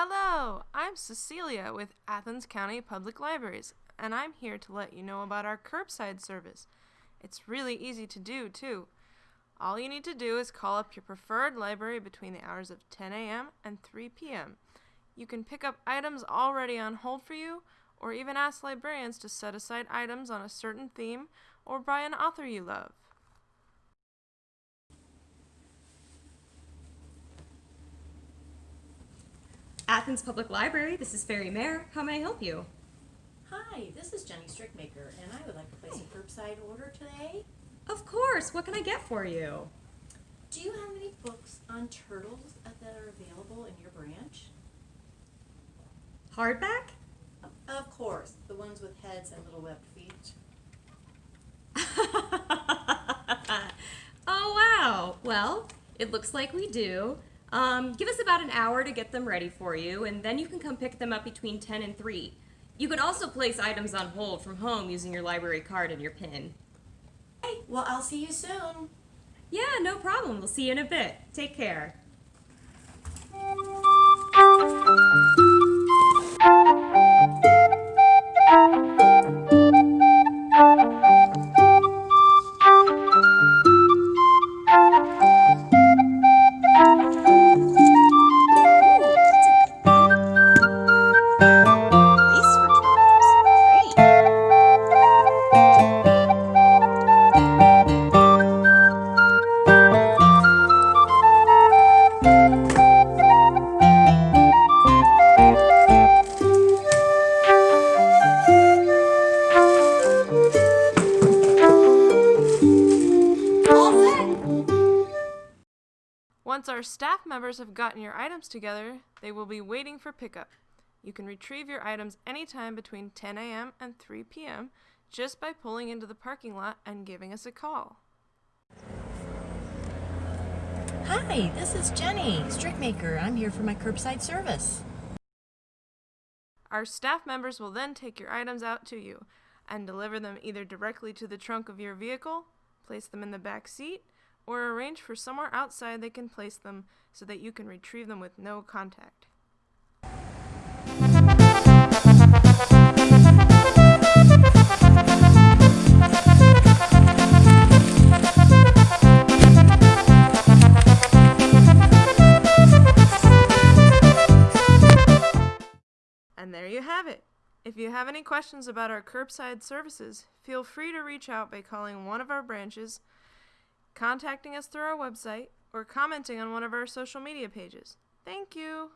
Hello, I'm Cecilia with Athens County Public Libraries, and I'm here to let you know about our curbside service. It's really easy to do, too. All you need to do is call up your preferred library between the hours of 10 a.m. and 3 p.m. You can pick up items already on hold for you, or even ask librarians to set aside items on a certain theme or by an author you love. Athens Public Library, this is Fairy Mare. How may I help you? Hi, this is Jenny Strickmaker, and I would like to place a curbside order today. Of course, what can I get for you? Do you have any books on turtles uh, that are available in your branch? Hardback? Of course, the ones with heads and little webbed feet. oh, wow. Well, it looks like we do. Um, give us about an hour to get them ready for you, and then you can come pick them up between 10 and 3. You can also place items on hold from home using your library card and your PIN. Hey, well, I'll see you soon. Yeah, no problem. We'll see you in a bit. Take care. Once our staff members have gotten your items together, they will be waiting for pickup. You can retrieve your items anytime between 10 a.m. and 3 p.m. just by pulling into the parking lot and giving us a call. Hi, this is Jenny Strickmaker. I'm here for my curbside service. Our staff members will then take your items out to you and deliver them either directly to the trunk of your vehicle, place them in the back seat, or arrange for somewhere outside they can place them so that you can retrieve them with no contact. And there you have it. If you have any questions about our curbside services, feel free to reach out by calling one of our branches, contacting us through our website, or commenting on one of our social media pages. Thank you!